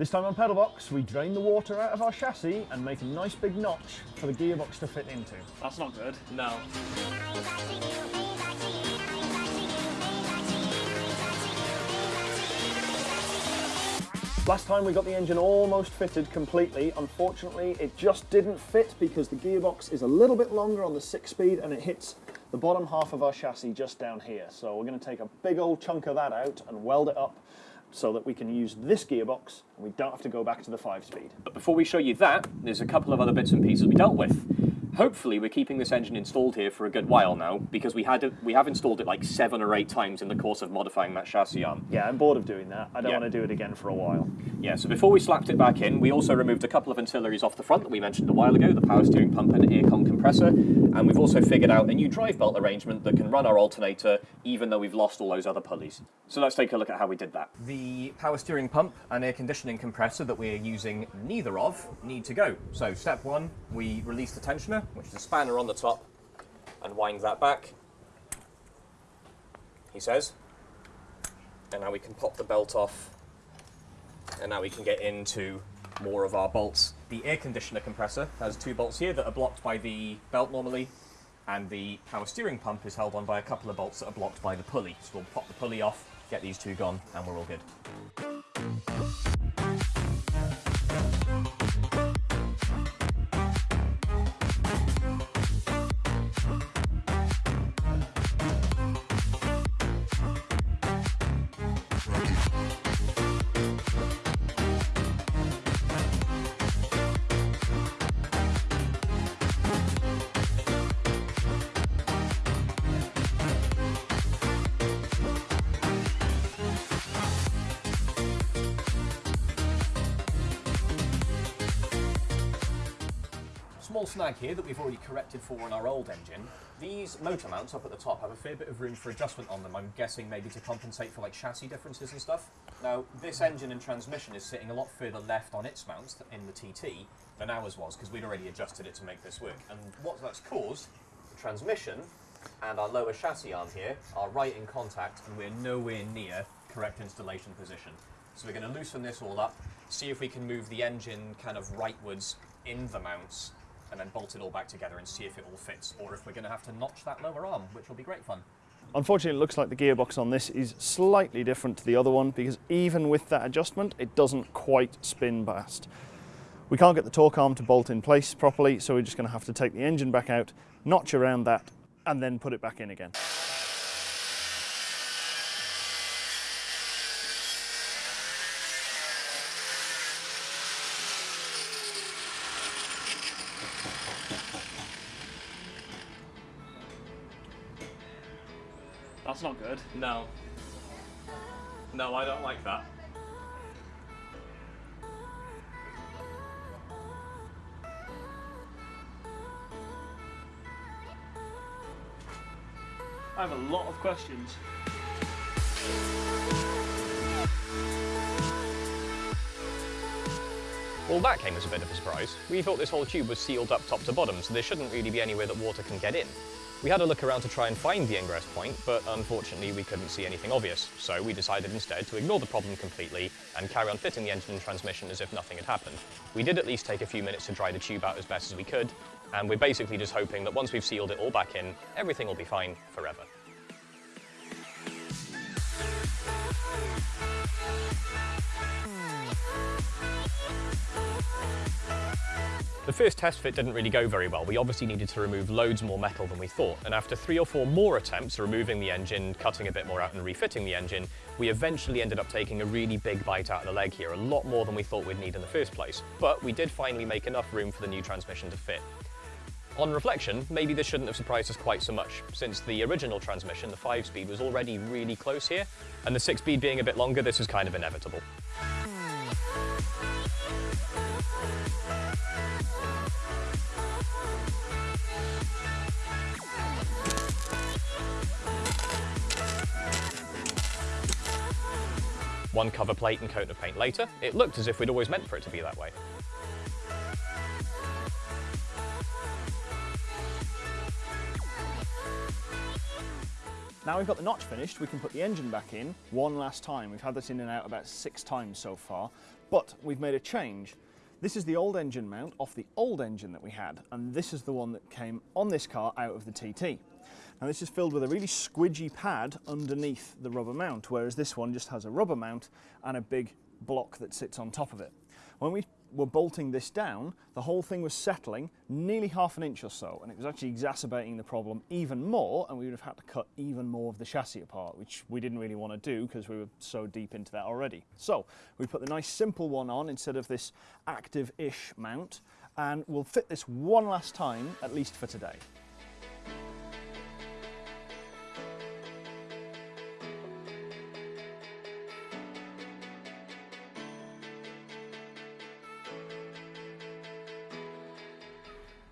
This time on Pedalbox, we drain the water out of our chassis and make a nice big notch for the gearbox to fit into. That's not good. No. Last time we got the engine almost fitted completely. Unfortunately, it just didn't fit because the gearbox is a little bit longer on the six speed and it hits the bottom half of our chassis just down here. So we're going to take a big old chunk of that out and weld it up so that we can use this gearbox and we don't have to go back to the five speed. But before we show you that, there's a couple of other bits and pieces we dealt with. Hopefully we're keeping this engine installed here for a good while now, because we had we have installed it like seven or eight times in the course of modifying that chassis arm. Yeah, I'm bored of doing that. I don't Yeah. want to do it again for a while. Yeah, so before we slapped it back in, we also removed a couple of ancillaries off the front that we mentioned a while ago, the power steering pump and aircon compressor, and we've also figured out a new drive belt arrangement that can run our alternator even though we've lost all those other pulleys. So let's take a look at how we did that. The power steering pump and air conditioning compressor that we're using neither of need to go. So step one, we release the tensioner, which is a spanner on the top, and wind that back, he says. And now we can pop the belt off and now we can get into more of our bolts. The air conditioner compressor has two bolts here that are blocked by the belt normally, and the power steering pump is held on by a couple of bolts that are blocked by the pulley. So we'll pop the pulley off, get these two gone, and we're all good. Small snag here that we've already corrected for on our old engine. These motor mounts up at the top have a fair bit of room for adjustment on them. I'm guessing maybe to compensate for like chassis differences and stuff. Now, this engine and transmission is sitting a lot further left on its mounts in the TT than ours was because we'd already adjusted it to make this work. And what that's caused, the transmission and our lower chassis arm here are right in contact and we're nowhere near correct installation position. So we're going to loosen this all up, see if we can move the engine kind of rightwards in the mounts and then bolt it all back together and see if it all fits, or if we're going to have to notch that lower arm, which will be great fun. Unfortunately, it looks like the gearbox on this is slightly different to the other one because even with that adjustment, it doesn't quite spin past. We can't get the torque arm to bolt in place properly, so we're just going to have to take the engine back out, notch around that, and then put it back in again. That's not good. No. No, I don't like that. I have a lot of questions. Well, that came as a bit of a surprise. We thought this whole tube was sealed up top to bottom, so there shouldn't really be anywhere that water can get in. We had a look around to try and find the ingress point, but unfortunately we couldn't see anything obvious, so we decided instead to ignore the problem completely and carry on fitting the engine and transmission as if nothing had happened. We did at least take a few minutes to dry the tube out as best as we could, and we're basically just hoping that once we've sealed it all back in, everything will be fine forever. The first test fit didn't really go very well. We obviously needed to remove loads more metal than we thought, and after three or four more attempts removing the engine, cutting a bit more out and refitting the engine, we eventually ended up taking a really big bite out of the leg here, a lot more than we thought we'd need in the first place. But we did finally make enough room for the new transmission to fit. On reflection, maybe this shouldn't have surprised us quite so much, since the original transmission, the 5-speed, was already really close here, and the 6-speed being a bit longer, this was kind of inevitable. One cover plate and coat of paint later, it looked as if we'd always meant for it to be that way. Now we've got the notch finished, we can put the engine back in one last time. We've had this in and out about six times so far, but we've made a change. This is the old engine mount off the old engine that we had, and this is the one that came on this car out of the TT. Now this is filled with a really squidgy pad underneath the rubber mount, whereas this one just has a rubber mount and a big block that sits on top of it. When we were bolting this down, the whole thing was settling nearly half an inch or so, and it was actually exacerbating the problem even more, and we would have had to cut even more of the chassis apart, which we didn't really want to do because we were so deep into that already. So we put the nice simple one on instead of this active-ish mount, and we'll fit this one last time, at least for today.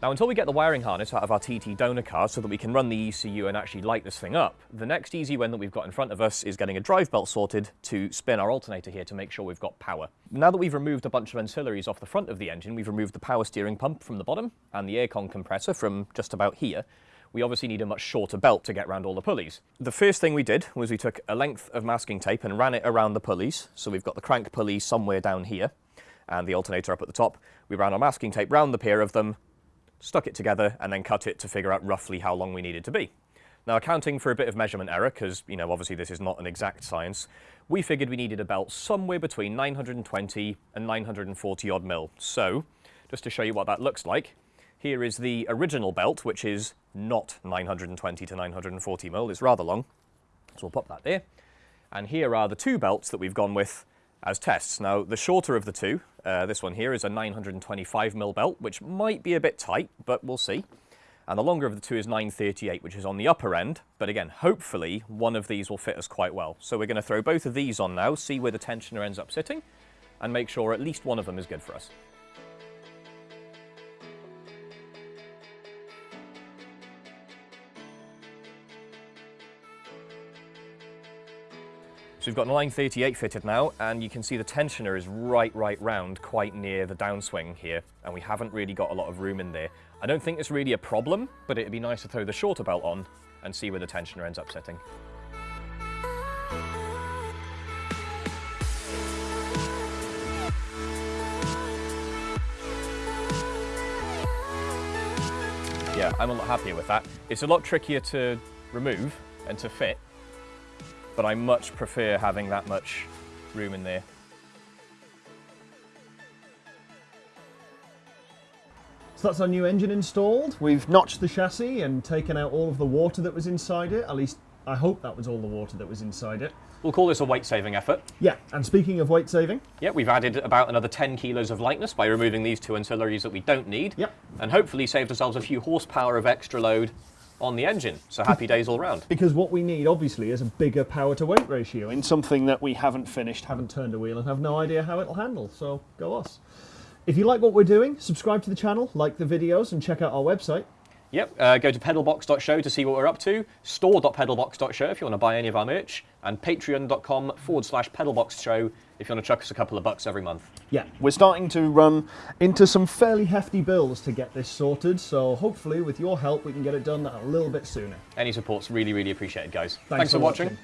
Now until we get the wiring harness out of our TT donor car so that we can run the ECU and actually light this thing up, the next easy win that we've got in front of us is getting a drive belt sorted to spin our alternator here to make sure we've got power. Now that we've removed a bunch of ancillaries off the front of the engine, we've removed the power steering pump from the bottom and the aircon compressor from just about here, we obviously need a much shorter belt to get around all the pulleys. The first thing we did was we took a length of masking tape and ran it around the pulleys. So we've got the crank pulley somewhere down here and the alternator up at the top. We ran our masking tape round the pair of them, stuck it together and then cut it to figure out roughly how long we needed to be. Now accounting for a bit of measurement error, because you know obviously this is not an exact science, we figured we needed a belt somewhere between 920 and 940 odd mil. So, just to show you what that looks like, here is the original belt, which is not 920 to 940 mil, it's rather long. So we'll pop that there. And here are the two belts that we've gone with as tests. Now, the shorter of the two, uh, this one here is a 925 mil belt, which might be a bit tight, but we'll see. And the longer of the two is 938, which is on the upper end. But again, hopefully one of these will fit us quite well. So we're going to throw both of these on now, see where the tensioner ends up sitting, and make sure at least one of them is good for us. We've got 938 fitted now, and you can see the tensioner is right, right round, quite near the downswing here, and we haven't really got a lot of room in there. I don't think it's really a problem, but it'd be nice to throw the shorter belt on and see where the tensioner ends up sitting. Yeah, I'm a lot happier with that. It's a lot trickier to remove and to fit, but I much prefer having that much room in there. So that's our new engine installed. We've notched the chassis and taken out all of the water that was inside it. At least I hope that was all the water that was inside it. We'll call this a weight saving effort. Yeah, and speaking of weight saving, Yeah, we've added about another 10 kilos of lightness by removing these two ancillaries that we don't need. Yep. And hopefully saved ourselves a few horsepower of extra load on the engine. So happy days all round. because what we need obviously is a bigger power to weight ratio in something that we haven't finished, haven't turned a wheel, and have no idea how it'll handle. So go us. If you like what we're doing, subscribe to the channel, like the videos, and check out our website. Yep, uh, go to pedalbox.show to see what we're up to, store.pedalbox.show if you want to buy any of our merch, and patreon.com forward slash pedalboxshow if you want to chuck us a couple of bucks every month. Yeah, we're starting to run into some fairly hefty bills to get this sorted, so hopefully with your help we can get it done a little bit sooner. Any support's really, really appreciated, guys. Thanks for for watching. watching.